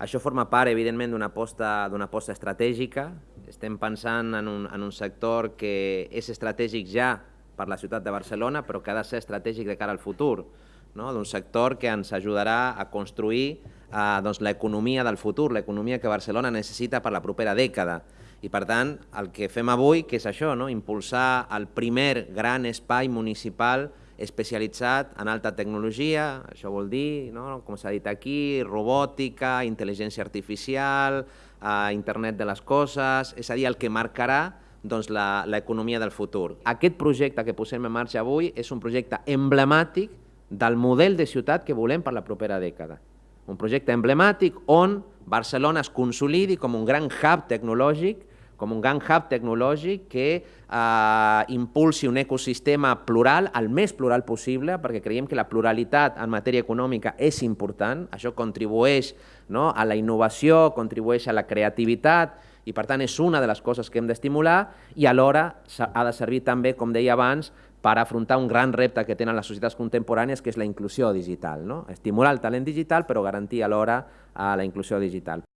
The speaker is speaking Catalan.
Això forma part, evidentment, d'una aposta, aposta estratègica. Estem pensant en un, en un sector que és estratègic ja per la ciutat de Barcelona, però que ha de ser estratègic de cara al futur, no? d'un sector que ens ajudarà a construir eh, doncs, l'economia del futur, l'economia que Barcelona necessita per la propera dècada. I per tant, el que fem avui, que és això, no? impulsar el primer gran espai municipal especialitzat en alta tecnologia, això vol dir, no? com s'ha dit aquí, robòtica, intel·ligència artificial, eh, internet de les coses, és a dir, el que marcarà doncs, l'economia del futur. Aquest projecte que posem en marxa avui és un projecte emblemàtic del model de ciutat que volem per la propera dècada. Un projecte emblemàtic on Barcelona es consolidi com un gran hub tecnològic com un gran hub tecnològic que eh, impulsi un ecosistema plural, el més plural possible, perquè creiem que la pluralitat en matèria econòmica és important, això contribueix no, a la innovació, contribueix a la creativitat, i per tant és una de les coses que hem d'estimular i alhora ha de servir també, com deia abans, per afrontar un gran repte que tenen les societats contemporànies, que és la inclusió digital. No? Estimular el talent digital, però garantir alhora eh, la inclusió digital.